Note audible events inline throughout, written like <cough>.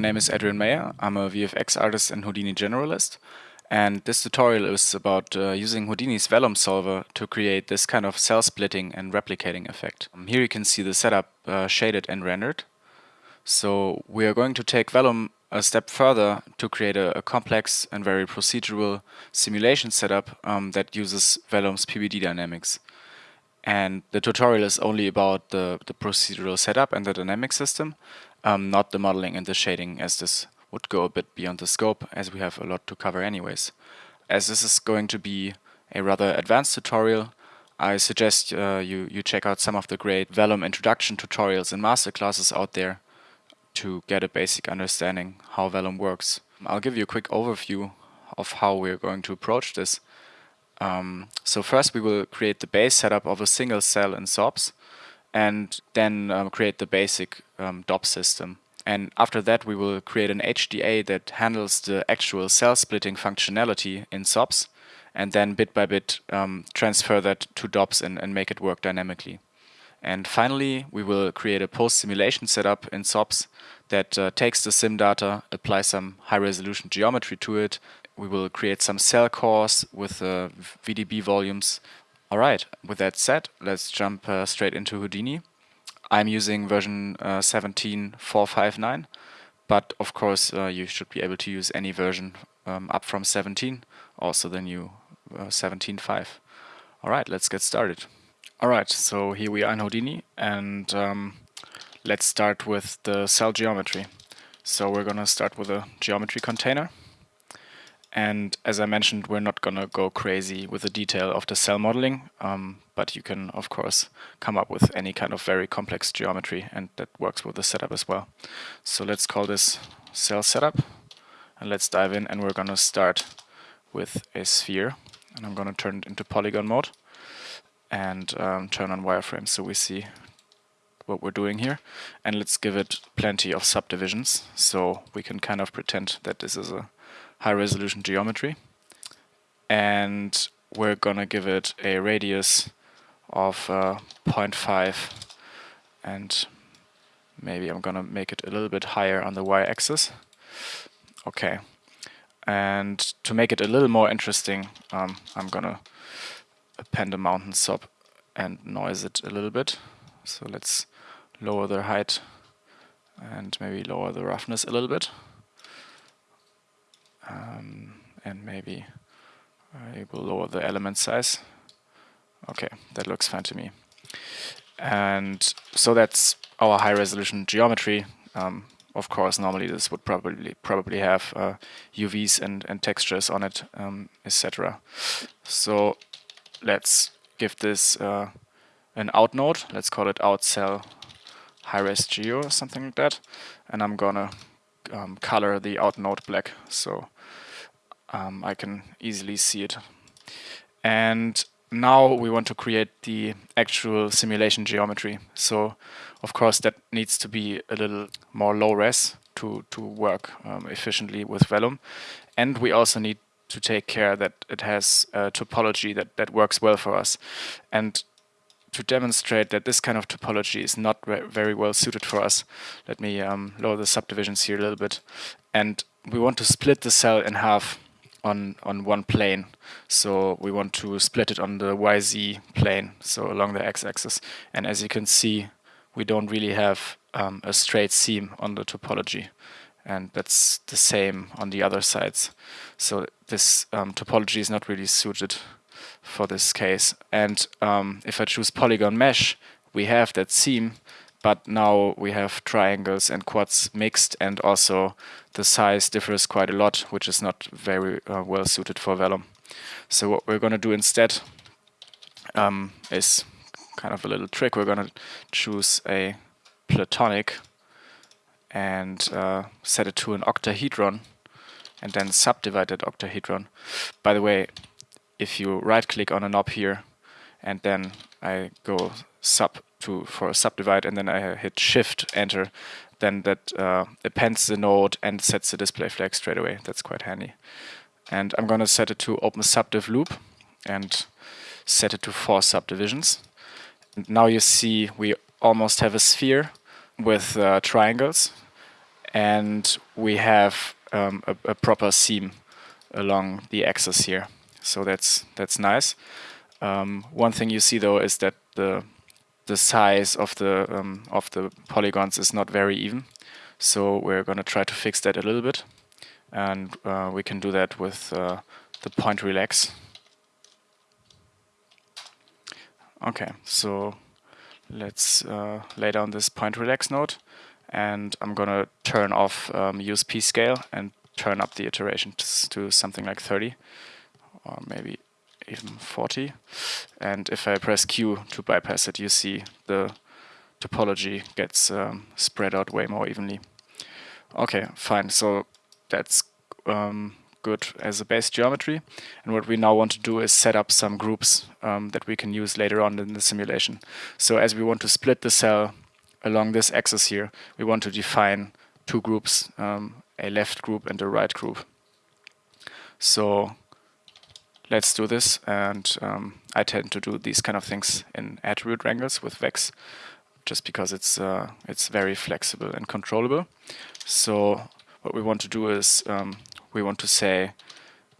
My name is Adrian Mayer. I'm a VFX artist and Houdini generalist. And this tutorial is about uh, using Houdini's Vellum solver to create this kind of cell splitting and replicating effect. Um, here you can see the setup uh, shaded and rendered. So we are going to take Vellum a step further to create a, a complex and very procedural simulation setup um, that uses Vellum's PBD dynamics. And the tutorial is only about the, the procedural setup and the dynamic system, um, not the modeling and the shading as this would go a bit beyond the scope as we have a lot to cover anyways. As this is going to be a rather advanced tutorial, I suggest uh, you, you check out some of the great Vellum introduction tutorials and masterclasses out there to get a basic understanding how Vellum works. I'll give you a quick overview of how we're going to approach this. Um, so first we will create the base setup of a single cell in SOPs and then um, create the basic um, DOP system. And after that we will create an HDA that handles the actual cell splitting functionality in SOPs and then bit by bit um, transfer that to DOPs and, and make it work dynamically. And finally, we will create a post-simulation setup in SOPs that uh, takes the sim data, applies some high-resolution geometry to it. We will create some cell cores with uh, VDB volumes. Alright, with that said, let's jump uh, straight into Houdini. I'm using version uh, 17.459, but of course uh, you should be able to use any version um, up from 17, also the new uh, 17.5. Alright, let's get started. Alright, so here we are in Houdini and um, let's start with the cell geometry. So we're gonna start with a geometry container. And as I mentioned, we're not gonna go crazy with the detail of the cell modeling, um, but you can of course come up with any kind of very complex geometry and that works with the setup as well. So let's call this cell setup and let's dive in and we're gonna start with a sphere and I'm gonna turn it into polygon mode and um, turn on wireframe so we see what we're doing here. And let's give it plenty of subdivisions so we can kind of pretend that this is a high resolution geometry. And we're gonna give it a radius of uh, 0.5 and maybe I'm gonna make it a little bit higher on the y-axis. Okay, and to make it a little more interesting, um, I'm gonna append a mountain SOP and noise it a little bit. So let's lower the height and maybe lower the roughness a little bit. Um, and maybe I will lower the element size. Okay, that looks fine to me. And so that's our high resolution geometry. Um, of course, normally this would probably probably have uh, UVs and, and textures on it, um, etc. So let's give this uh, an out node. Let's call it out cell high res geo or something like that. And I'm gonna um, color the out node black so um, I can easily see it. And now we want to create the actual simulation geometry. So of course that needs to be a little more low res to, to work um, efficiently with Vellum. And we also need to take care that it has a topology that, that works well for us. And to demonstrate that this kind of topology is not very well suited for us, let me um, lower the subdivisions here a little bit. And we want to split the cell in half on, on one plane. So we want to split it on the YZ plane, so along the x-axis. And as you can see, we don't really have um, a straight seam on the topology and that's the same on the other sides. So this um, topology is not really suited for this case. And um, if I choose polygon mesh, we have that seam, but now we have triangles and quads mixed and also the size differs quite a lot, which is not very uh, well suited for Vellum. So what we're going to do instead um, is kind of a little trick. We're going to choose a platonic and uh, set it to an octahedron and then subdivide that octahedron. By the way, if you right click on a knob here and then I go sub to for a subdivide and then I hit shift enter then that uh, appends the node and sets the display flag straight away. That's quite handy. And I'm going to set it to open subdiv loop and set it to four subdivisions. And now you see we almost have a sphere with uh, triangles and we have um, a, a, proper seam along the axis here. So that's that's nice. Um, one thing you see though is that the the size of the um, of the polygons is not very even. So we're going to try to fix that a little bit, and uh, we can do that with uh, the point relax. Okay, so let's uh, lay down this point relax node and I'm gonna turn off um, use p scale and turn up the iteration to something like 30 or maybe even 40 and if I press Q to bypass it you see the topology gets um, spread out way more evenly. Okay, fine, so that's um, good as a base geometry. And what we now want to do is set up some groups um, that we can use later on in the simulation. So as we want to split the cell along this axis here, we want to define two groups, um, a left group and a right group. So let's do this. And um, I tend to do these kind of things in attribute wrangles with Vex, just because it's uh, it's very flexible and controllable. So what we want to do is um, we want to say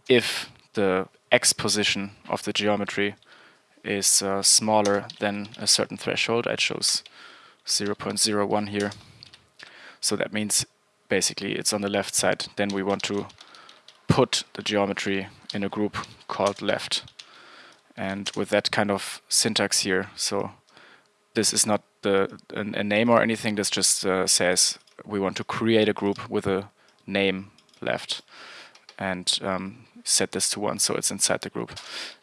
if the x position of the geometry is uh, smaller than a certain threshold, I chose 0.01 here. So that means basically it's on the left side. Then we want to put the geometry in a group called left. And with that kind of syntax here, so this is not the a, a name or anything, this just uh, says we want to create a group with a name left and um, set this to 1 so it's inside the group.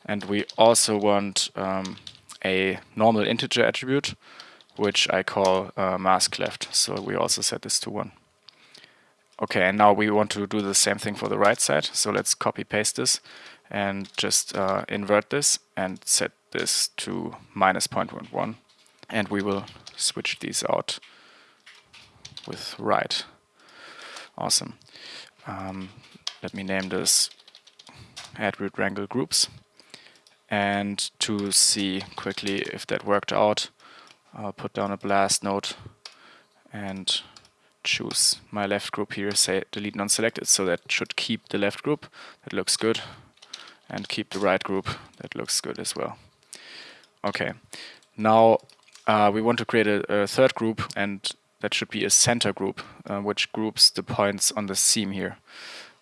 And we also want um, a normal integer attribute which I call uh, mask left so we also set this to 1. Okay, and now we want to do the same thing for the right side so let's copy paste this and just uh, invert this and set this to minus 0.11 and we will switch these out with right. Awesome. Um, let me name this attribute wrangle groups. And to see quickly if that worked out, I'll put down a blast node and choose my left group here, say delete non-selected, so that should keep the left group, that looks good, and keep the right group, that looks good as well. Okay, now uh, we want to create a, a, third group, and that should be a center group, uh, which groups the points on the seam here.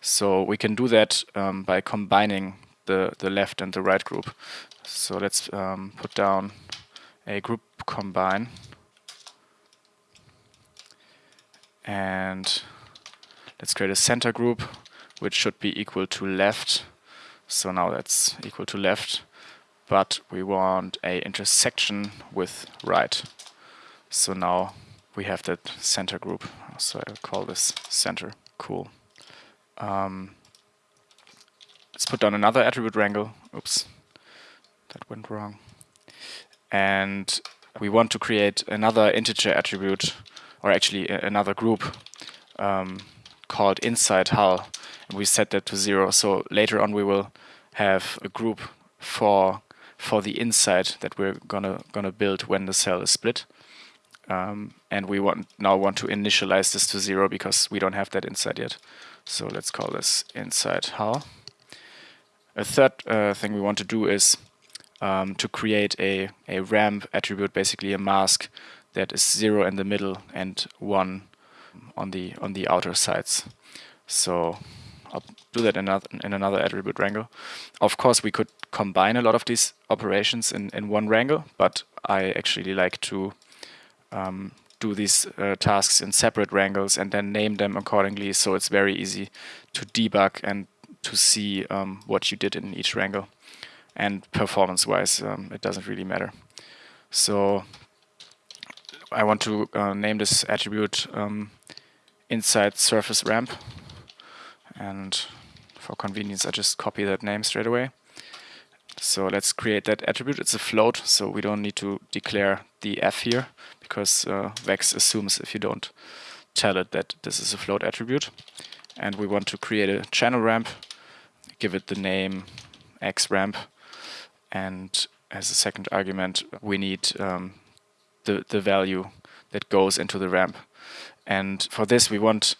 So we can do that um, by combining the, the left and the right group. So let's um, put down a group combine and let's create a center group which should be equal to left. So now that's equal to left, but we want a intersection with right. So now we have that center group. So I'll call this center. Cool. Um, let's put down another attribute wrangle. Oops, that went wrong. And we want to create another integer attribute, or actually another group um, called inside hull. And we set that to zero. So later on we will have a group for for the inside that we're gonna gonna build when the cell is split. Um, and we want now want to initialize this to zero because we don't have that inside yet. So let's call this inside hull. A third uh, thing we want to do is um, to create a, a ramp attribute, basically a mask that is zero in the middle and one on the on the outer sides. So I'll do that in another, in another attribute wrangle. Of course, we could combine a lot of these operations in, in one wrangle, but I actually like to um, do these uh, tasks in separate wrangles and then name them accordingly so it's very easy to debug and to see um, what you did in each wrangle. And performance-wise, um, it doesn't really matter. So I want to uh, name this attribute um, inside surface ramp. And for convenience, I just copy that name straight away. So let's create that attribute. It's a float, so we don't need to declare the f here because uh, Vex assumes if you don't tell it that this is a float attribute. And we want to create a channel ramp, give it the name x ramp, and as a second argument we need um, the, the value that goes into the ramp. And for this, we want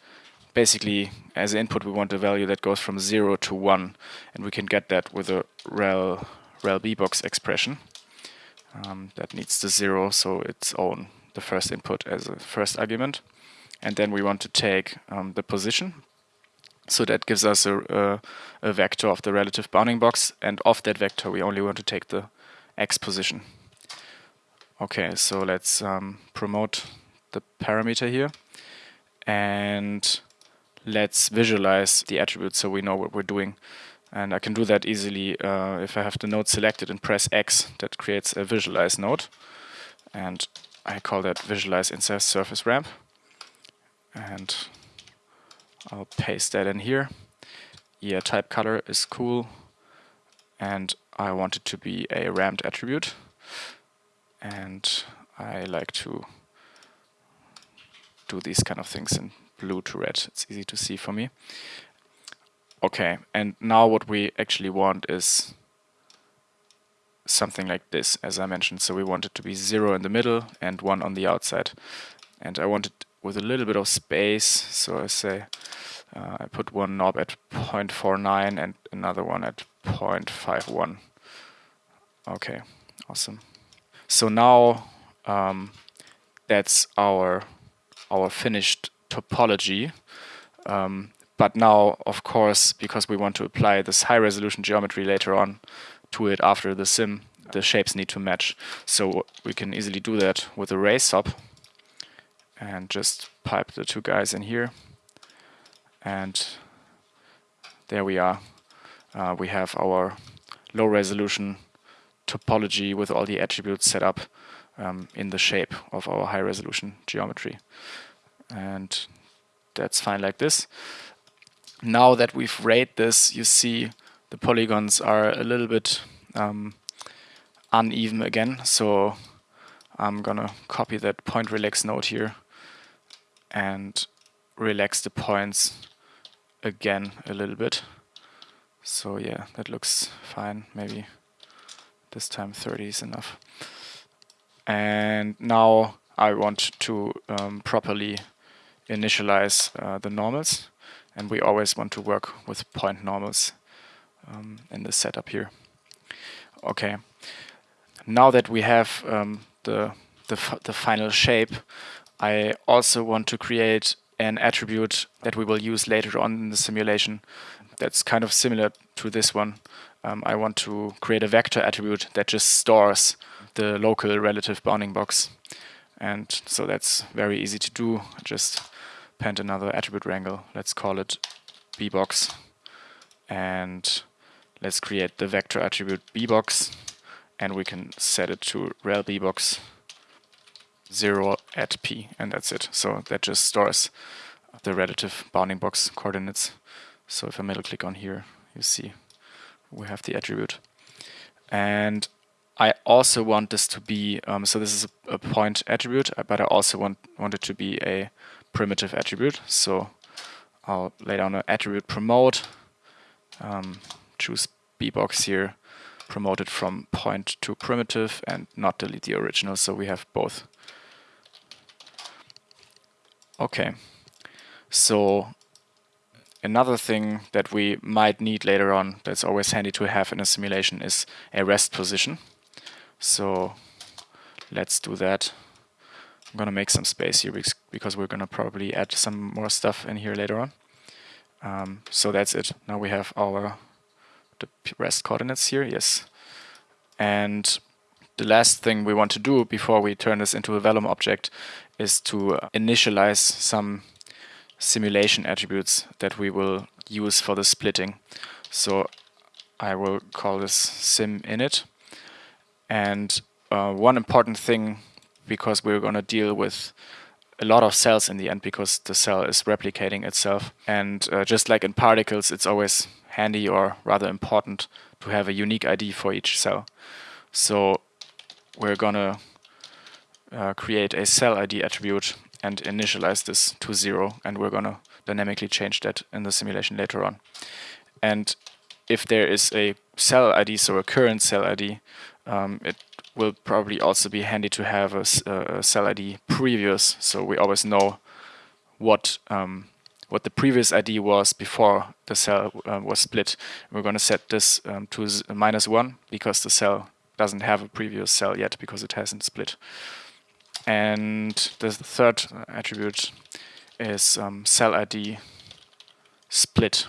basically as input, we want a value that goes from 0 to 1. And we can get that with a rel, rel bbox expression. Um, that needs the 0, so its own the first input as a first argument. And then we want to take um, the position. So that gives us a, a, a vector of the relative bounding box. And of that vector, we only want to take the x position. Okay, so let's um, promote the parameter here. And let's visualize the attribute so we know what we're doing. And I can do that easily uh, if I have the node selected and press X. That creates a visualize node. And I call that visualize inside surface ramp. And I'll paste that in here. Yeah, type color is cool. And I want it to be a ramped attribute. And I like to do these kind of things in blue to red. It's easy to see for me. Okay, and now what we actually want is something like this, as I mentioned. So we want it to be 0 in the middle and 1 on the outside. And I want it with a little bit of space. So I say uh, I put one knob at 0.49 and another one at 0.51. Okay, awesome. So now um, that's our our finished topology. Um, but now, of course, because we want to apply this high resolution geometry later on to it after the sim, the shapes need to match. So we can easily do that with a ray SOP and just pipe the two guys in here. And there we are. Uh, we have our low resolution topology with all the attributes set up um, in the shape of our high resolution geometry and that's fine like this. Now that we've rayed this, you see the polygons are a little bit um, uneven again, so I'm gonna copy that point relax node here and relax the points again a little bit. So yeah, that looks fine. Maybe this time 30 is enough. And now I want to um, properly initialize uh, the normals and we always want to work with point normals um, in the setup here. Okay, now that we have um, the, the, the final shape, I also want to create an attribute that we will use later on in the simulation that's kind of similar to this one. Um, I want to create a vector attribute that just stores the local relative bounding box. And so that's very easy to do. Just append another attribute wrangle. Let's call it bbox. And let's create the vector attribute bbox. And we can set it to rel bbox 0 at p. And that's it. So that just stores the relative bounding box coordinates. So if I middle click on here, you see we have the attribute. And I also want this to be, um, so this is a, a, point attribute, but I also want, want it to be a primitive attribute. So I'll lay down an attribute promote, um, choose bbox here, promote it from point to primitive and not delete the original, so we have both. Okay, so another thing that we might need later on that's always handy to have in a simulation is a rest position. So let's do that. I'm gonna make some space here because we're gonna probably add some more stuff in here later on. Um, so that's it. Now we have our the rest coordinates here, yes. And the last thing we want to do before we turn this into a Vellum object is to initialize some simulation attributes that we will use for the splitting. So I will call this sim init. And uh, one important thing because we're going to deal with a lot of cells in the end because the cell is replicating itself. And uh, just like in particles, it's always handy or rather important to have a unique ID for each cell. So we're going to uh, create a cell ID attribute and initialize this to zero. And we're going to dynamically change that in the simulation later on. And if there is a cell ID, so a current cell ID, um, it will probably also be handy to have a, a, cell ID previous, so we always know what um, what the previous ID was before the cell uh, was split. We're going to set this um, to minus 1 because the cell doesn't have a previous cell yet because it hasn't split. And the third attribute is um, cell ID split.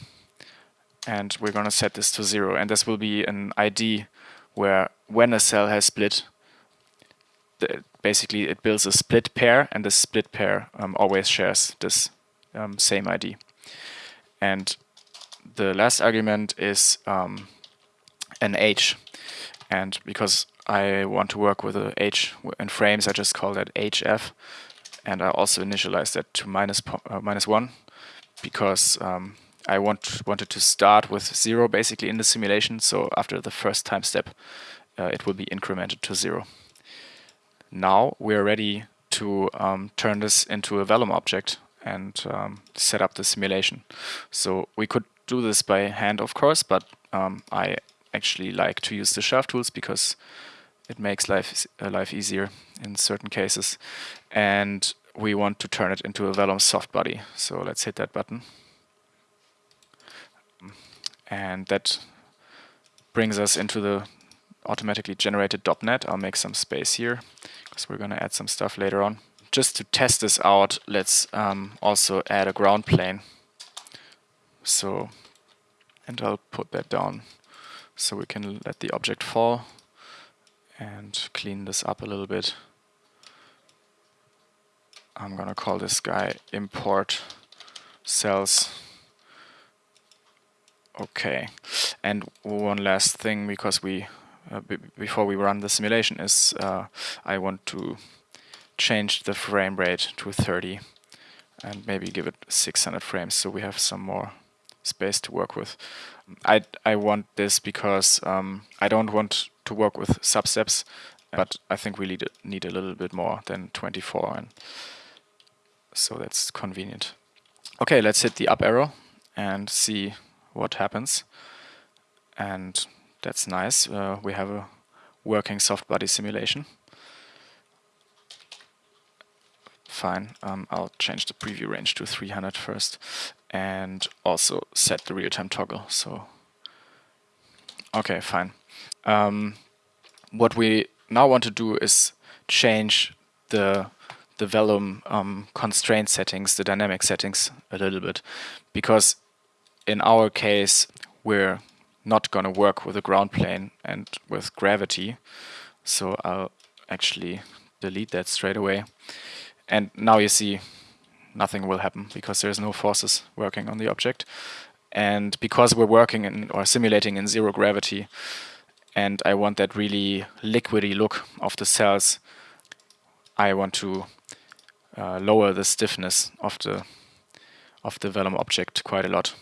And we're going to set this to 0. And this will be an ID where when a cell has split, basically it builds a split pair and the split pair um, always shares this um, same ID. And the last argument is um, an age. And because I want to work with a age in frames, I just call that hf. And I also initialize that to minus, uh, minus 1 because um, I want wanted to start with 0 basically in the simulation. So after the first time step, uh, it will be incremented to 0. Now we're ready to um, turn this into a Vellum object and um, set up the simulation. So we could do this by hand, of course, but um, I actually like to use the shelf tools because it makes life uh, life easier in certain cases. And we want to turn it into a Vellum soft body. So let's hit that button. And that brings us into the automatically generated DOP net. I'll make some space here because we're going to add some stuff later on just to test this out, let's um, also add a ground plane. So, and I'll put that down so we can let the object fall and clean this up a little bit. I'm gonna call this guy import cells. Okay, and one last thing because we uh, before we run the simulation is uh, I want to change the frame rate to 30 and maybe give it 600 frames so we have some more space to work with. I, I want this because um, I don't want to work with substeps but I think we need, need a little bit more than 24 and so that's convenient. Okay, let's hit the up arrow and see what happens and that's nice. Uh, we have a working soft body simulation. fine. Um, I'll change the preview range to 300 first and also set the real-time toggle. So, okay, fine. Um, what we now want to do is change the the Vellum um, constraint settings, the dynamic settings a little bit, because in our case we're not going to work with a ground plane and with gravity. So I'll actually delete that straight away. And now you see nothing will happen because there's no forces working on the object. And because we're working in or simulating in zero gravity, and I want that really liquidy look of the cells, I want to uh, lower the stiffness of the of the Vellum object quite a lot.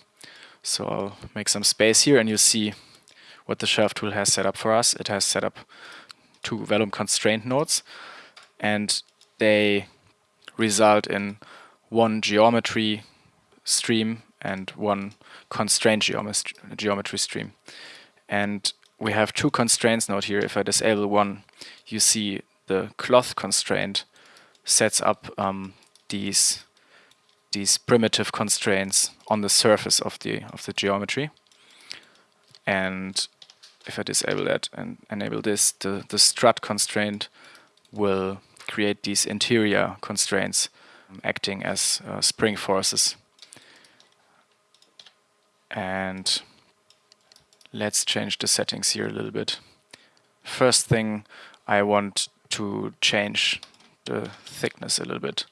So I'll make some space here and you see what the shelf tool has set up for us. It has set up two Vellum constraint nodes and they result in one geometry stream and one constraint geometry stream. And we have two constraints node here. If I disable one, you see the cloth constraint sets up um, these these primitive constraints on the surface of the of the geometry. And if I disable that and enable this, the, the strut constraint will create these interior constraints acting as uh, spring forces. And let's change the settings here a little bit. First thing, I want to change the thickness a little bit.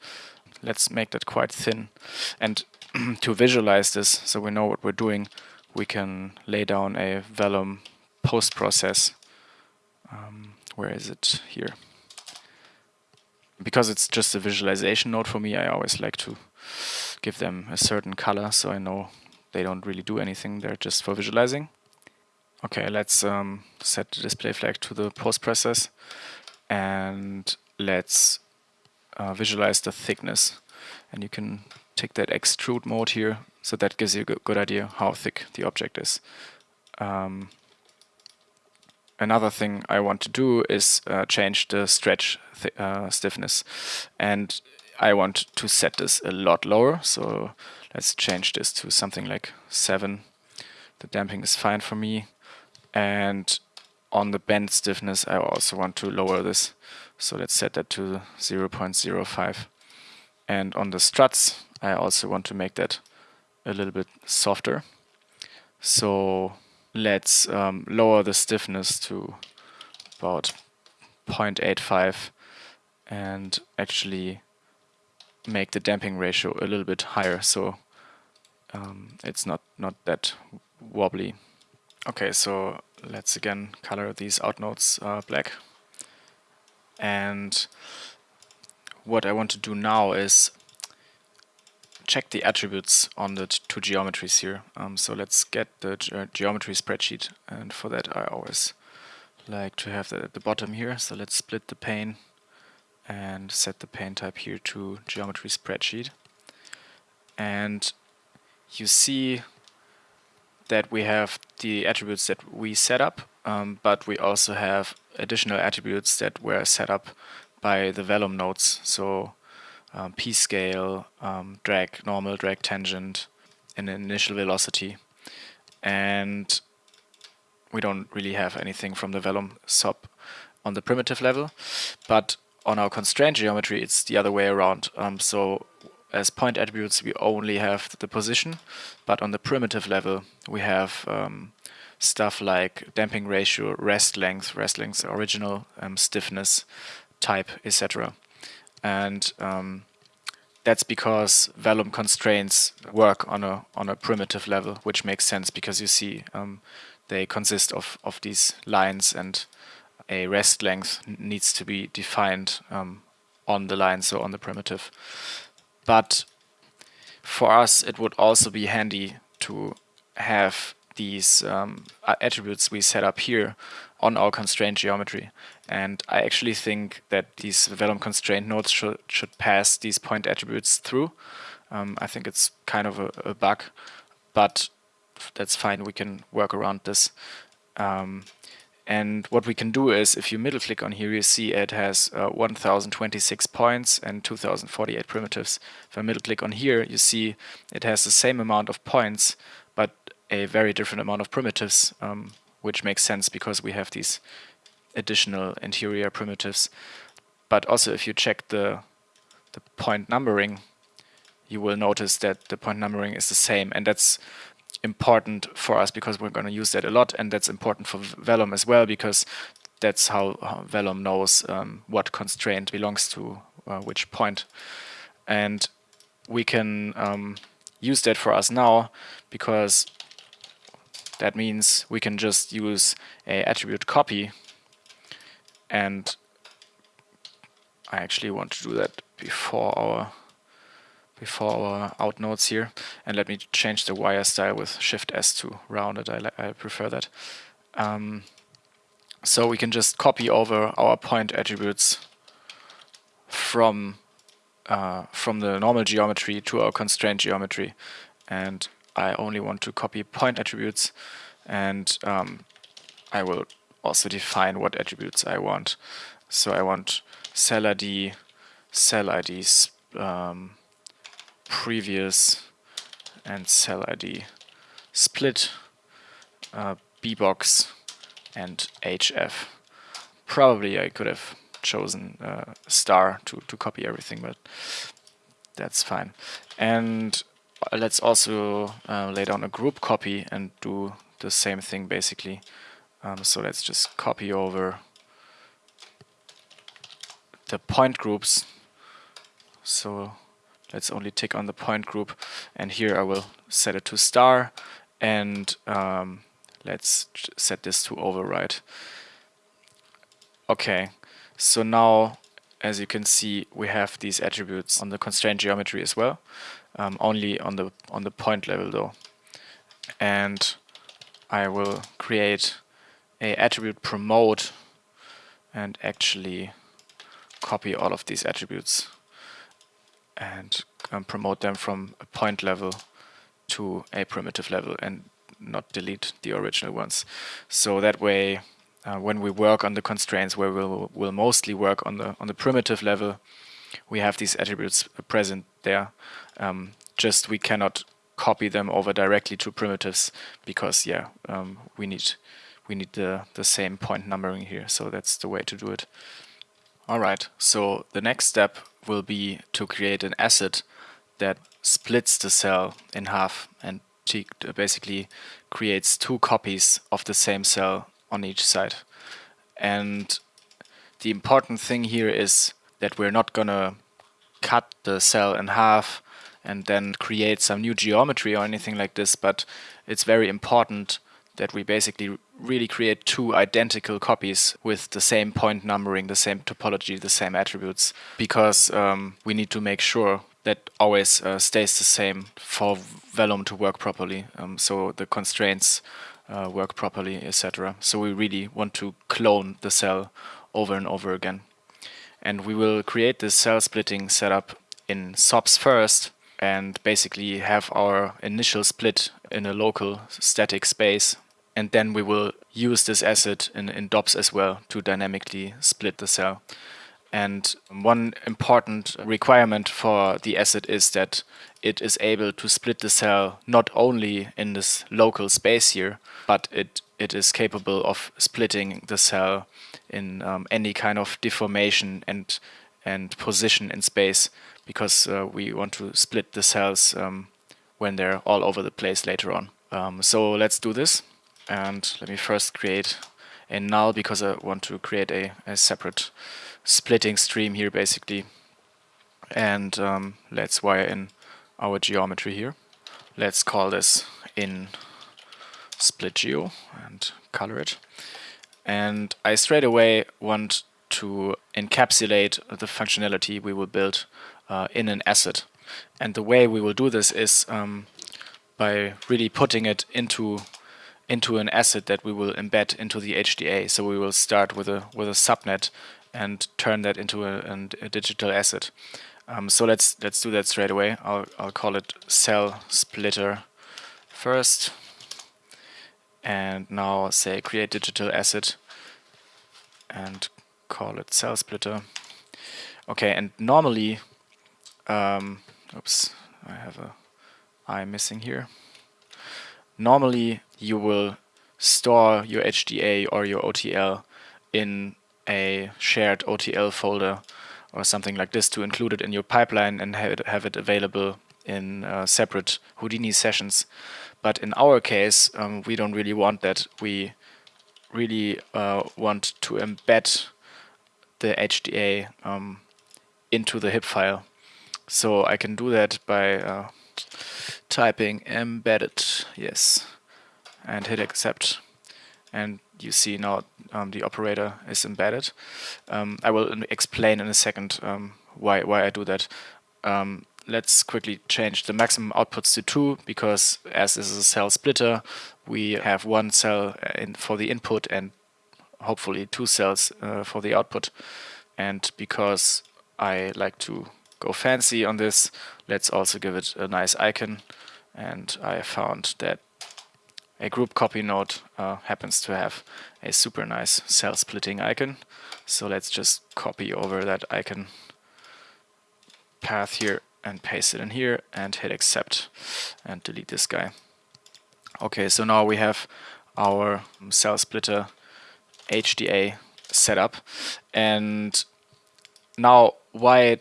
Let's make that quite thin. And <clears throat> to visualize this, so we know what we're doing, we can lay down a Vellum post-process. Um, where is it? Here because it's just a visualization node for me, I always like to give them a certain color so I know they don't really do anything, they're just for visualizing. Okay, let's um, set the display flag to the post process and let's uh, visualize the thickness. And you can take that extrude mode here, so that gives you a good idea how thick the object is. Um, another thing I want to do is uh, change the stretch th uh, stiffness. And I want to set this a lot lower, so let's change this to something like 7. The damping is fine for me. And on the bend stiffness, I also want to lower this. So let's set that to 0.05. And on the struts, I also want to make that a little bit softer. So let's um, lower the stiffness to about 0.85 and actually make the damping ratio a little bit higher so um, it's not, not that wobbly. Okay, so let's again color these out nodes uh, black. And what I want to do now is check the attributes on the two geometries here. Um, so let's get the ge geometry spreadsheet and for that I always like to have that at the bottom here. So let's split the pane and set the pane type here to geometry spreadsheet. And you see that we have the attributes that we set up, um, but we also have additional attributes that were set up by the Vellum nodes. So um, p-scale, um, drag normal, drag tangent, and initial velocity. And we don't really have anything from the Vellum sub on the primitive level, but on our constraint geometry it's the other way around. Um, so as point attributes we only have the position, but on the primitive level we have um, stuff like damping ratio, rest length, rest length original, um, stiffness, type, etc. And um, that's because Vellum constraints work on a on a primitive level, which makes sense because you see um, they consist of of these lines and a rest length needs to be defined um, on the line, so on the primitive. But for us, it would also be handy to have these um, attributes we set up here on our constraint geometry. And I actually think that these Vellum constraint nodes should, should pass these point attributes through. Um, I think it's kind of a, a, bug, but that's fine. We can work around this. Um, and what we can do is, if you middle click on here, you see it has uh, 1026 points and 2048 primitives. If I middle click on here, you see it has the same amount of points, but a very different amount of primitives, um, which makes sense because we have these additional interior primitives. But also if you check the, the point numbering, you will notice that the point numbering is the same. And that's important for us because we're going to use that a lot and that's important for Vellum as well because that's how, Vellum knows um, what constraint belongs to uh, which point. And we can um, use that for us now because that means we can just use a attribute copy and I actually want to do that before our before our out nodes here. And let me change the wire style with Shift S to rounded. I, I prefer that. Um, so we can just copy over our point attributes from uh, from the normal geometry to our constraint geometry. And I only want to copy point attributes and um, I will also define what attributes I want. So I want cell ID, cell IDs, um, previous and cell ID split, uh, bbox and hf. Probably I could have chosen uh, star to, to copy everything, but that's fine. And let's also uh, lay down a group copy and do the same thing basically. Um, so let's just copy over the point groups. So let's only tick on the point group and here I will set it to star and um, let's set this to override. Okay, so now as you can see we have these attributes on the constraint geometry as well, um, only on the on the point level though. And I will create a attribute promote and actually copy all of these attributes and um, promote them from a point level to a primitive level and not delete the original ones. So that way, uh, when we work on the constraints where we'll, we'll mostly work on the on the primitive level, we have these attributes present there. Um, just we cannot copy them over directly to primitives because yeah, um, we need we need the the same point numbering here. So that's the way to do it. All right. So the next step will be to create an asset that splits the cell in half and basically creates two copies of the same cell on each side. And the important thing here is that we're not gonna cut the cell in half and then create some new geometry or anything like this, but it's very important that we basically really create two identical copies with the same point numbering, the same topology, the same attributes, because um, we need to make sure that always uh, stays the same for Vellum to work properly. Um, so the constraints uh, work properly, etc. So we really want to clone the cell over and over again. And we will create this cell splitting setup in SOPs first and basically have our initial split in a local static space. And then we will use this asset in, in DOPS as well to dynamically split the cell. And one important requirement for the asset is that it is able to split the cell not only in this local space here, but it, it is capable of splitting the cell in um, any kind of deformation and, and position in space because uh, we want to split the cells um, when they're all over the place later on. Um, so let's do this. And let me first create a null because I want to create a, a separate splitting stream here basically. And um, let's wire in our geometry here. Let's call this in split geo and color it. And I straight away want to encapsulate the functionality we will build uh, in an asset. And the way we will do this is um, by really putting it into into an asset that we will embed into the HDA. So we will start with a with a subnet and turn that into a, a digital asset. Um, so let's let's do that straight away. I'll I'll call it cell splitter first, and now say create digital asset, and call it cell splitter. Okay, and normally, um, oops, I have a I missing here. Normally, you will store your HDA or your OTL in a shared OTL folder or something like this to include it in your pipeline and have it, have it available in uh, separate Houdini sessions. But in our case, um, we don't really want that. We really uh, want to embed the HDA um, into the HIP file. So I can do that by uh, typing embedded, yes, and hit accept. And you see now um, the operator is embedded. Um, I will explain in a second um, why, why I do that. Um, let's quickly change the maximum outputs to 2 because as this is a cell splitter we have one cell uh, for the input and hopefully two cells uh, for the output and because I like to go fancy on this let's also give it a nice icon and I found that a group copy node uh, happens to have a super nice cell splitting icon. So let's just copy over that icon path here and paste it in here and hit accept and delete this guy. Okay, so now we have our cell splitter HDA set up and now why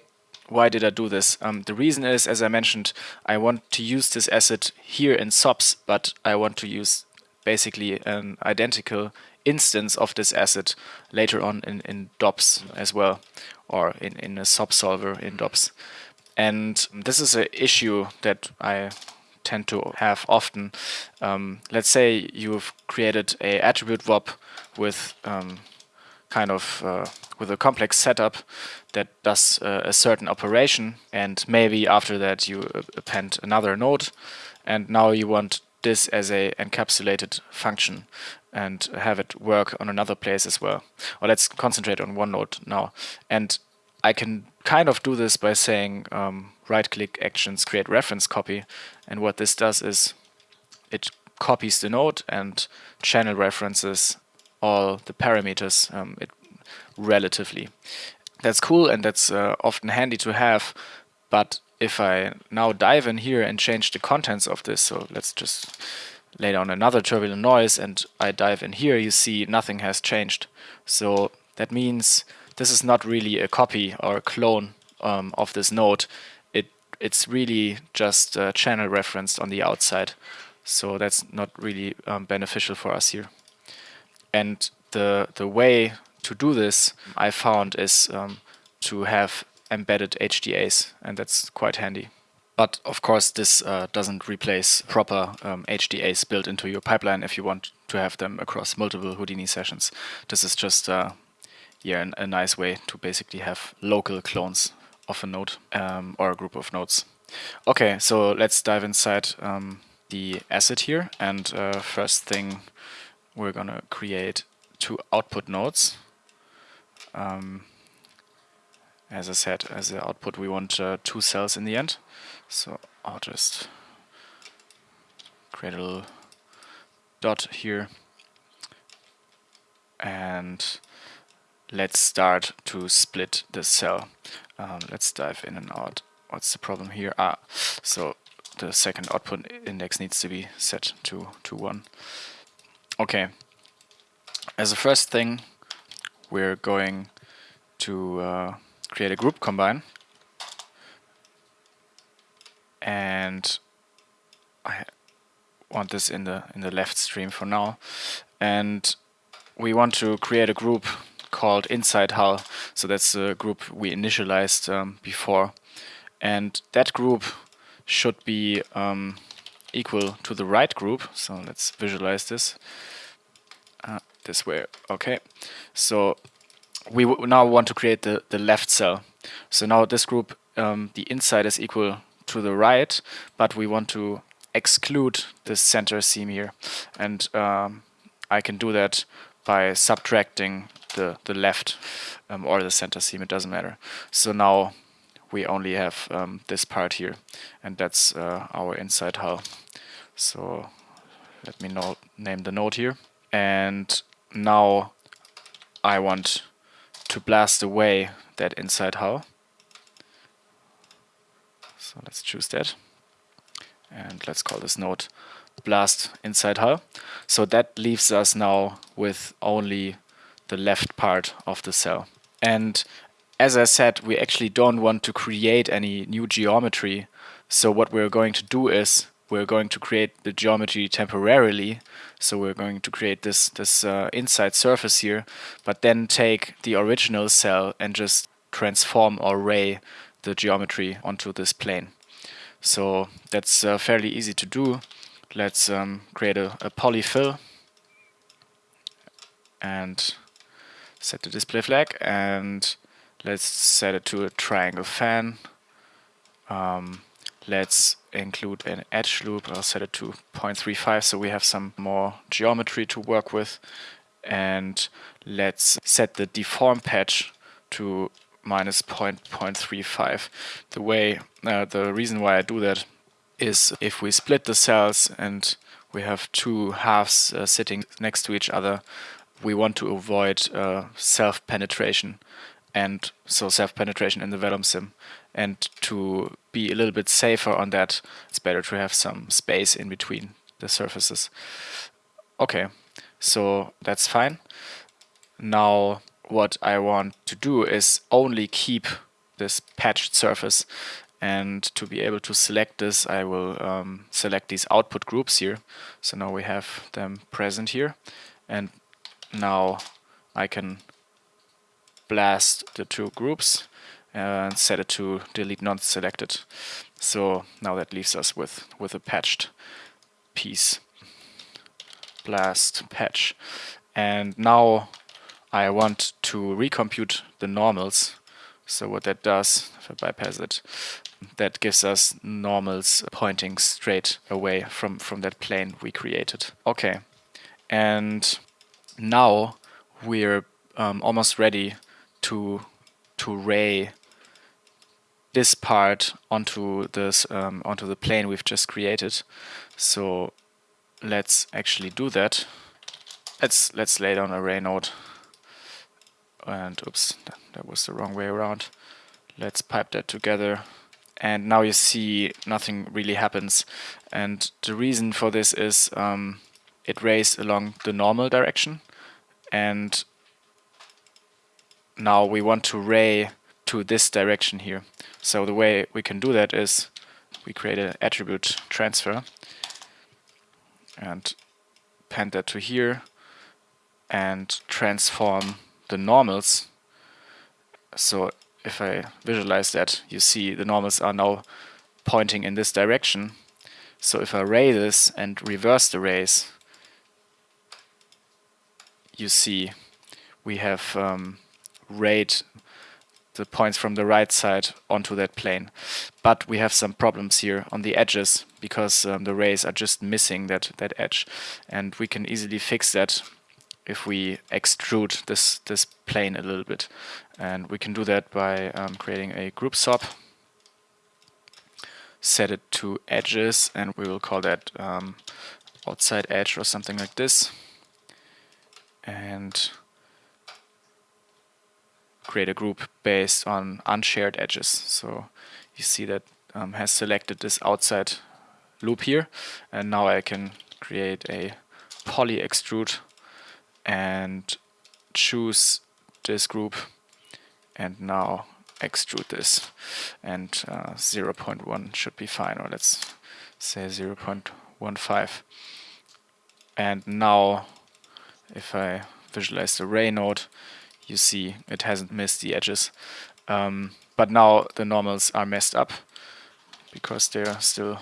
why did I do this? Um, the reason is, as I mentioned, I want to use this asset here in SOPs, but I want to use basically an identical instance of this asset later on in, in DOPS as well, or in, in a SOP solver in DOPS. And this is an issue that I tend to have often. Um, let's say you've created a attribute VOP with um, kind of uh, with a complex setup that does uh, a certain operation and maybe after that you append another node and now you want this as a encapsulated function and have it work on another place as well. Or let's concentrate on one node now. And I can kind of do this by saying um, right-click actions create reference copy. And what this does is it copies the node and channel references all the parameters um, it relatively. that's cool and that's uh, often handy to have, but if I now dive in here and change the contents of this, so let's just lay down another turbulent noise and I dive in here, you see nothing has changed. So that means this is not really a copy or a clone um, of this node. It It's really just uh, channel referenced on the outside. So that's not really um, beneficial for us here. And the, the way to do this I found is um, to have embedded HDAs, and that's quite handy. But of course, this uh, doesn't replace proper um, HDAs built into your pipeline if you want to have them across multiple Houdini sessions. This is just uh, yeah, a nice way to basically have local clones of a node um, or a group of nodes. Okay, so let's dive inside um, the asset here. And uh, first thing, we're gonna create two output nodes. Um, as I said, as the output we want uh, two cells in the end. So I'll just create a little dot here and let's start to split the cell. Um, let's dive in and out. What's the problem here? Ah, so the second output index needs to be set to, to 1. Okay, as a first thing we're going to uh, create a group combine. And I want this in the in the left stream for now. And we want to create a group called inside hull. So that's the group we initialized um, before. And that group should be um, equal to the right group so let's visualize this uh, this way okay so we now want to create the, the left cell. So now this group, um, the inside is equal to the right, but we want to exclude the center seam here. And um, I can do that by subtracting the, the left um, or the center seam, it doesn't matter. So now we only have um, this part here, and that's uh, our inside hull. So let me name the node here. And now I want to blast away that inside hull. So let's choose that. And let's call this node blast inside hull. So that leaves us now with only the left part of the cell. And as I said, we actually don't want to create any new geometry. So what we're going to do is we're going to create the geometry temporarily. So we're going to create this, this uh, inside surface here, but then take the original cell and just transform or ray the geometry onto this plane. So that's uh, fairly easy to do. Let's um, create a, a polyfill and set the display flag and let's set it to a triangle fan. Um, let's include an edge loop. I'll set it to 0.35 so we have some more geometry to work with. And let's set the deform patch to minus 0.35. The way, uh, the reason why I do that is if we split the cells and we have two halves uh, sitting next to each other, we want to avoid uh, self-penetration and so self-penetration in the Vellum sim. And to be a little bit safer on that, it's better to have some space in between the surfaces. Okay, so that's fine. Now what I want to do is only keep this patched surface and to be able to select this I will um, select these output groups here so now we have them present here and now I can blast the two groups and set it to delete non-selected. So now that leaves us with, with a patched piece. Blast patch. And now I want to recompute the normals. So what that does, if I bypass it, that gives us normals pointing straight away from, from that plane we created. Okay, and now we're um, almost ready to to ray this part onto this um, onto the plane we've just created. So let's actually do that. Let's let's lay down a ray node. and oops, that was the wrong way around. Let's pipe that together and now you see nothing really happens and the reason for this is um, it rays along the normal direction and now we want to ray to this direction here so the way we can do that is we create an attribute transfer and append that to here and transform the normals so if I visualize that, you see the normals are now pointing in this direction. So if I ray this and reverse the rays, you see we have um, rayed the points from the right side onto that plane. But we have some problems here on the edges because um, the rays are just missing that, that edge. And we can easily fix that if we extrude this, this plane a little bit. And we can do that by um, creating a group SOP, set it to edges, and we will call that um, outside edge or something like this. And create a group based on unshared edges. So you see that um, has selected this outside loop here, and now I can create a poly extrude and choose this group and now extrude this and uh, 0.1 should be fine or let's say 0.15 and now if I visualize the ray node you see it hasn't missed the edges. Um, but now the normals are messed up because they're still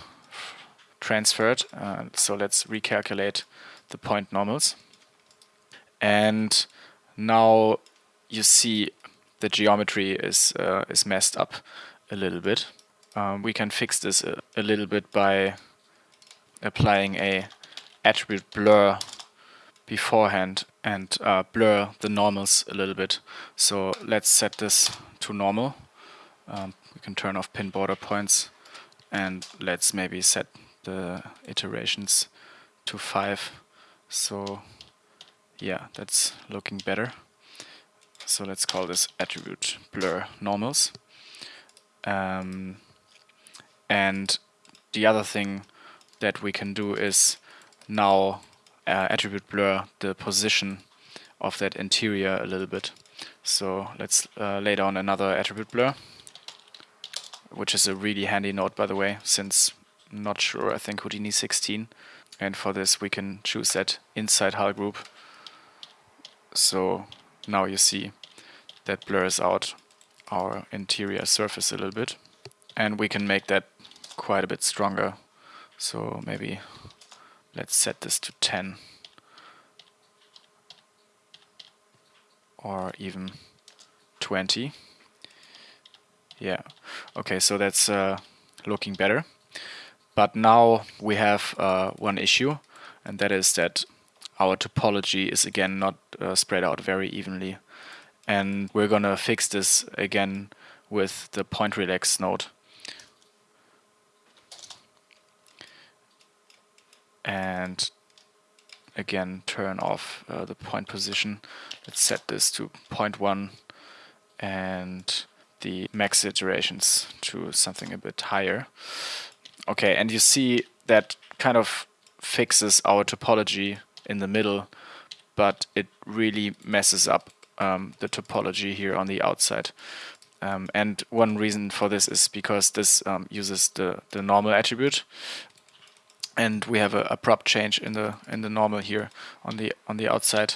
transferred. Uh, so let's recalculate the point normals. And now you see the geometry is uh, is messed up a little bit. Um, we can fix this a, a, little bit by applying a attribute blur beforehand and uh, blur the normals a little bit. So let's set this to normal. Um, we can turn off pin border points and let's maybe set the iterations to 5 so yeah, that's looking better. So let's call this attribute blur normals. Um, and the other thing that we can do is now uh, attribute blur the position of that interior a little bit. So let's uh, lay down another attribute blur, which is a really handy node by the way, since not sure, I think Houdini 16. And for this we can choose that inside hull group so now you see that blurs out our interior surface a little bit and we can make that quite a bit stronger so maybe let's set this to 10 or even 20 yeah okay so that's uh, looking better but now we have uh, one issue and that is that our topology is again not uh, spread out very evenly. And we're gonna fix this again with the point relax node. And again turn off uh, the point position. Let's set this to 0.1 and the max iterations to something a bit higher. Okay, and you see that kind of fixes our topology in the middle, but it really messes up um, the topology here on the outside. Um, and one reason for this is because this um, uses the, the normal attribute and we have a, a prop change in the in the normal here on the on the outside.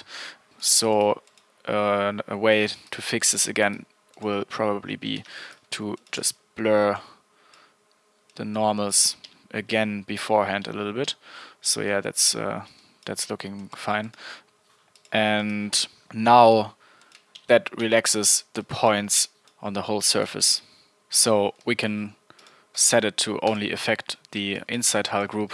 So uh, a way to fix this again will probably be to just blur the normals again beforehand a little bit. So yeah, that's uh, that's looking fine. And now that relaxes the points on the whole surface. So we can set it to only affect the inside hull group,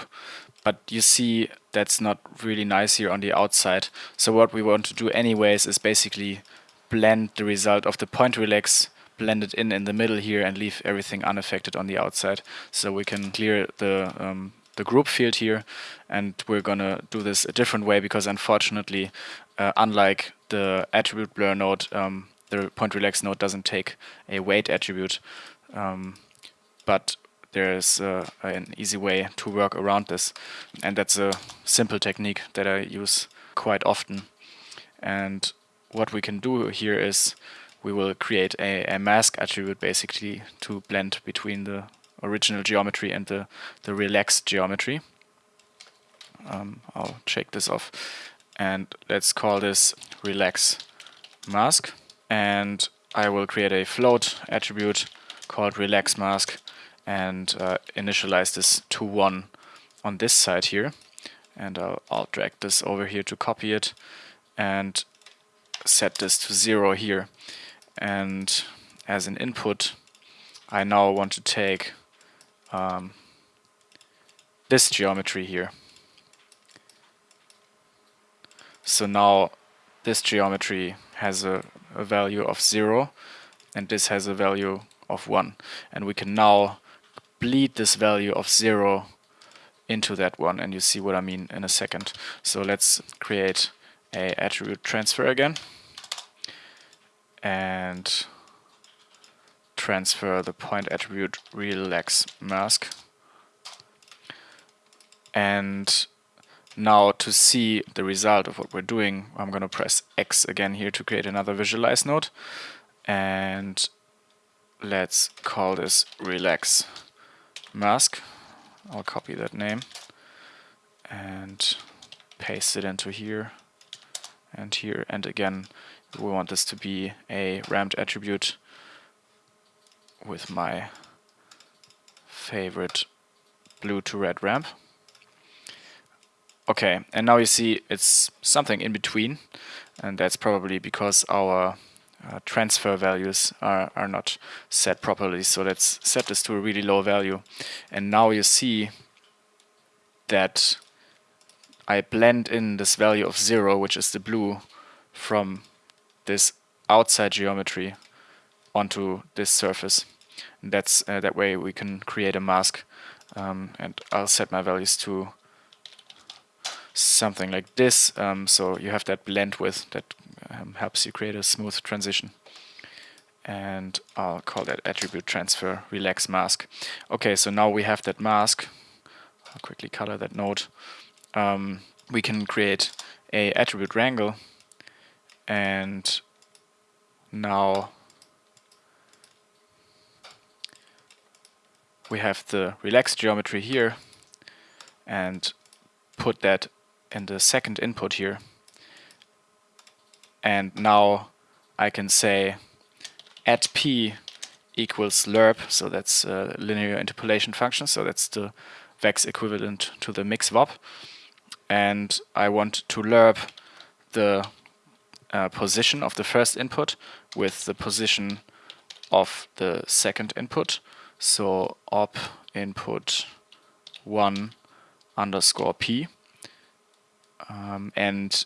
but you see that's not really nice here on the outside. So what we want to do anyways is basically blend the result of the point relax blend it in in the middle here and leave everything unaffected on the outside so we can clear the um, the group field here and we're gonna do this a different way because unfortunately uh, unlike the attribute blur node um, the point relax node doesn't take a weight attribute um, but there's uh, an easy way to work around this. And that's a simple technique that I use quite often. And what we can do here is we will create a, a mask attribute basically to blend between the original geometry and the, the relaxed geometry. Um, I'll check this off. And let's call this relax mask. And I will create a float attribute called relax mask and uh, initialize this to 1 on this side here. And I'll, I'll drag this over here to copy it and set this to 0 here. And as an input I now want to take um, this geometry here. So now this geometry has a, a value of 0 and this has a value of 1 and we can now bleed this value of 0 into that one and you see what I mean in a second. So let's create a attribute transfer again and transfer the point attribute relax mask. And now to see the result of what we're doing, I'm going to press X again here to create another visualize node. And let's call this relax mask. I'll copy that name and paste it into here and here. And again, we want this to be a ramped attribute with my favorite blue to red ramp. Okay, and now you see it's something in between, and that's probably because our uh, transfer values are, are not set properly. So let's set this to a really low value. And now you see that I blend in this value of zero, which is the blue, from this outside geometry onto this surface. And that's uh, that way we can create a mask um, and I'll set my values to something like this um, so you have that blend with that um, helps you create a smooth transition. And I'll call that attribute transfer relax mask. Okay so now we have that mask. I'll quickly color that node um, we can create a attribute wrangle. And now we have the relaxed geometry here and put that in the second input here. And now I can say at p equals lerp, so that's a linear interpolation function, so that's the vex equivalent to the mix vop. And I want to lerp the uh, position of the first input with the position of the second input. So op input 1 underscore p. Um, and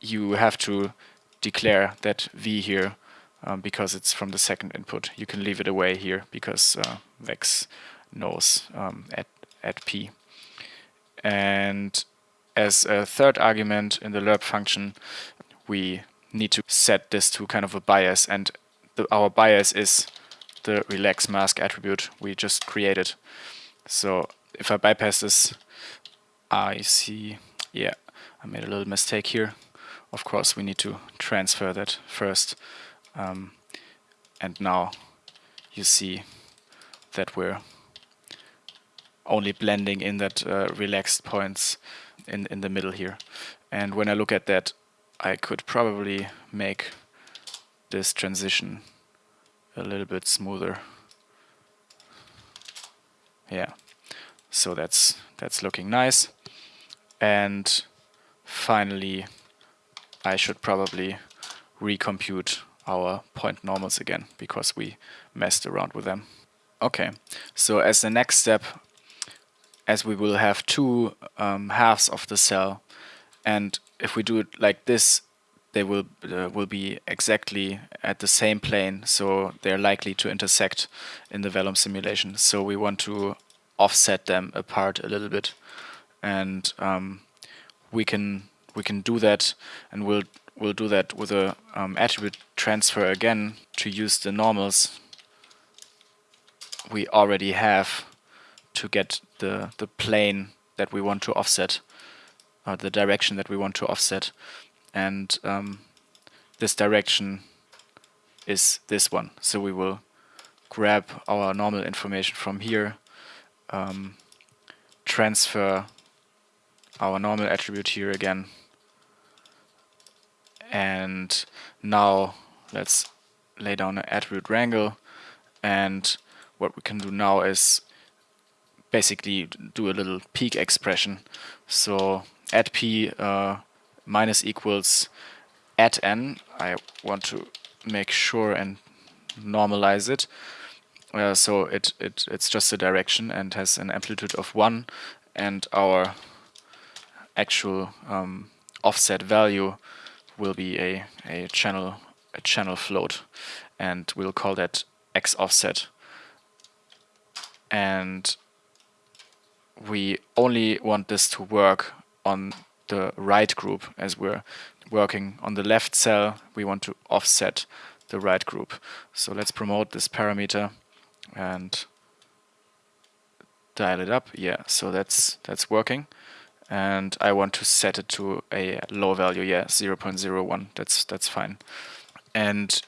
you have to declare that v here um, because it's from the second input. You can leave it away here because uh, vex knows um, at, at p. And as a third argument in the lerp function, we need to set this to kind of a bias and the, our bias is the relax mask attribute we just created. So if I bypass this, I see, yeah, I made a little mistake here. Of course, we need to transfer that first. Um, and now you see that we're only blending in that uh, relaxed points in, in the middle here. And when I look at that, I could probably make this transition a little bit smoother. Yeah, so that's that's looking nice. And finally, I should probably recompute our point normals again because we messed around with them. Okay, so as the next step, as we will have two um, halves of the cell, and if we do it like this, they will uh, will be exactly at the same plane, so they're likely to intersect in the Vellum simulation. So we want to offset them apart a little bit and um, we can we can do that and we'll we'll do that with a um, attribute transfer again to use the normals we already have to get the the plane that we want to offset or the direction that we want to offset. And um, this direction is this one. So we will grab our normal information from here um, transfer our normal attribute here again. And now let's lay down an attribute wrangle. And what we can do now is basically do a little peak expression. So at p uh, minus equals at n. I want to make sure and normalize it. Uh, so it, it it's just a direction and has an amplitude of 1 and our actual um, offset value will be a, a channel a channel float and we'll call that x offset. And we only want this to work on the right group as we're working on the left cell. We want to offset the right group. So let's promote this parameter and dial it up. Yeah so that's that's working and I want to set it to a low value yeah 0.01 that's that's fine. And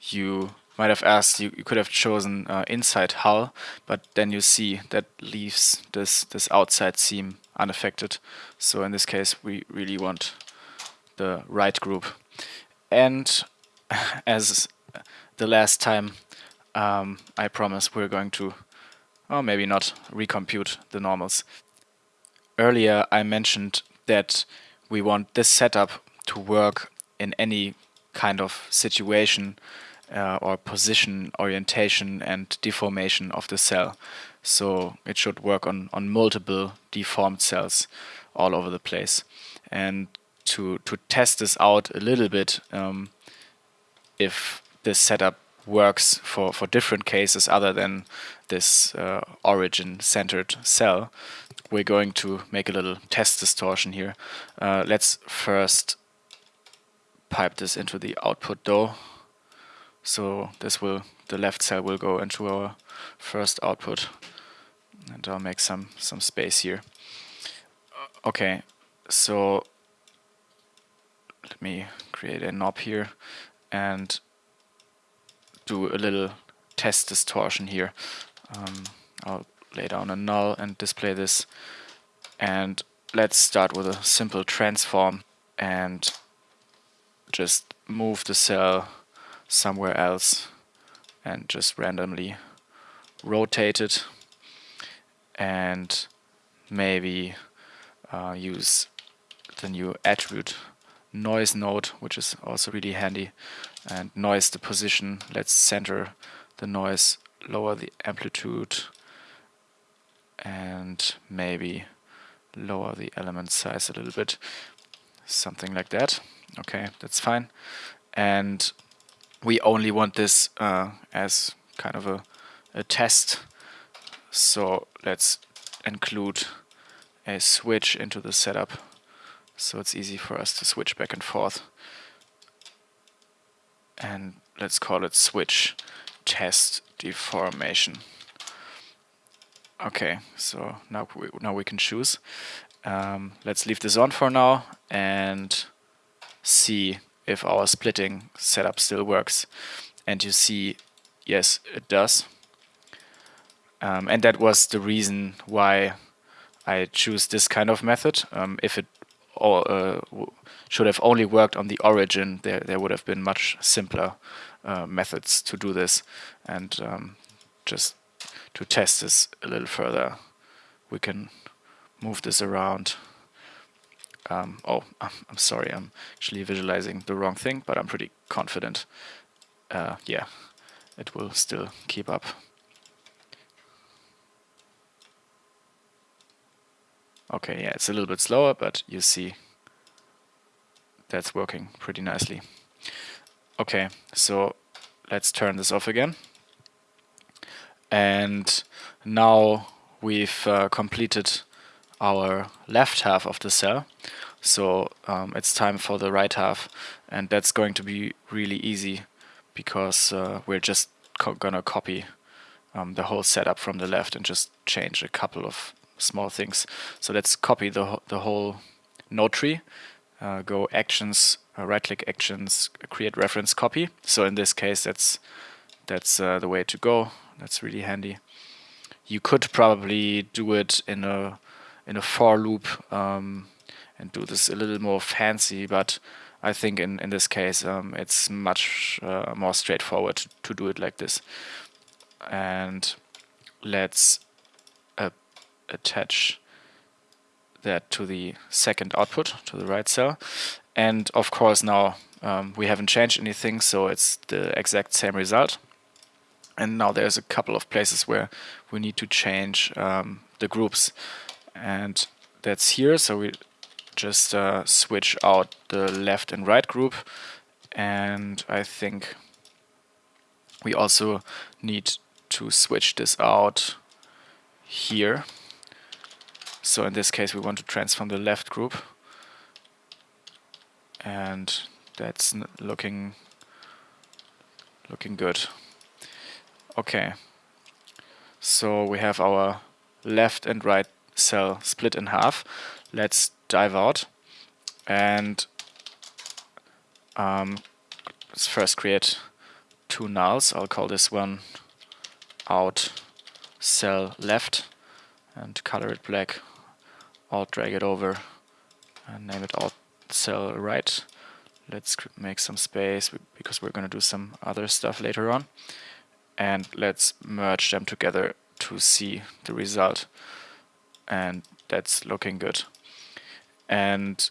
you might have asked you, you could have chosen uh, inside hull but then you see that leaves this this outside seam unaffected. So in this case we really want the right group. And <laughs> as the last time um, I promise we're going to, or maybe not, recompute the normals. Earlier I mentioned that we want this setup to work in any kind of situation uh, or position, orientation and deformation of the cell. So it should work on, on multiple deformed cells all over the place. And to, to test this out a little bit, um, if this setup works for, for different cases other than this uh, origin-centered cell, we're going to make a little test distortion here. Uh, let's first pipe this into the output though. So this will, the left cell will go into our first output. And I'll make some, some space here. Okay, so let me create a knob here and do a little test distortion here. Um, I'll lay down a null and display this. And let's start with a simple transform and just move the cell somewhere else and just randomly rotate it and maybe uh, use the new attribute noise node which is also really handy and noise the position. Let's center the noise, lower the amplitude and maybe lower the element size a little bit. Something like that. Okay, that's fine. And we only want this uh, as kind of a, a test. So let's include a switch into the setup so it's easy for us to switch back and forth and let's call it switch test deformation. Okay, so now we, now we can choose. Um, let's leave this on for now and see if our splitting setup still works. And you see, yes, it does. Um, and that was the reason why I choose this kind of method. Um, if it or uh, should have only worked on the origin, there there would have been much simpler uh, methods to do this. And um, just to test this a little further, we can move this around. Um, oh, I'm sorry, I'm actually visualizing the wrong thing, but I'm pretty confident. Uh, yeah, it will still keep up. Okay, yeah, it's a little bit slower, but you see that's working pretty nicely. Okay, so let's turn this off again. And now we've uh, completed our left half of the cell. So um, it's time for the right half and that's going to be really easy because uh, we're just co gonna copy um, the whole setup from the left and just change a couple of small things. So let's copy the, the whole node tree, uh, go actions, uh, right click actions, create reference copy. So in this case that's that's uh, the way to go. That's really handy. You could probably do it in a in a for loop um, and do this a little more fancy, but I think in, in this case um, it's much uh, more straightforward to, do it like this. And let's uh, attach that to the second output, to the right cell. And of course now um, we haven't changed anything, so it's the exact same result. And now there's a couple of places where we need to change um, the groups. And that's here, so we just uh, switch out the left and right group. And I think we also need to switch this out here. So in this case we want to transform the left group and that's looking looking good. Okay, so we have our left and right cell split in half. Let's dive out and um, let's first create two nulls. I'll call this one out cell left and color it black. I'll drag it over and name it out cell right. Let's make some space because we're going to do some other stuff later on. And let's merge them together to see the result. And that's looking good. And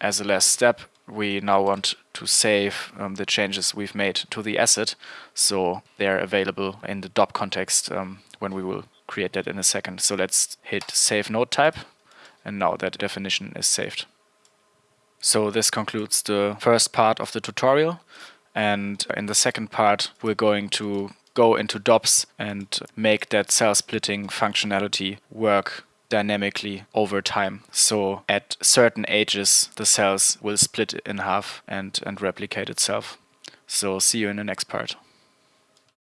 as a last step, we now want to save um, the changes we've made to the asset so they're available in the DOP context um, when we will create that in a second. So let's hit save node type and now that definition is saved. So this concludes the first part of the tutorial and in the second part we're going to go into DOPS and make that cell splitting functionality work dynamically over time. So at certain ages the cells will split in half and, and replicate itself. So see you in the next part.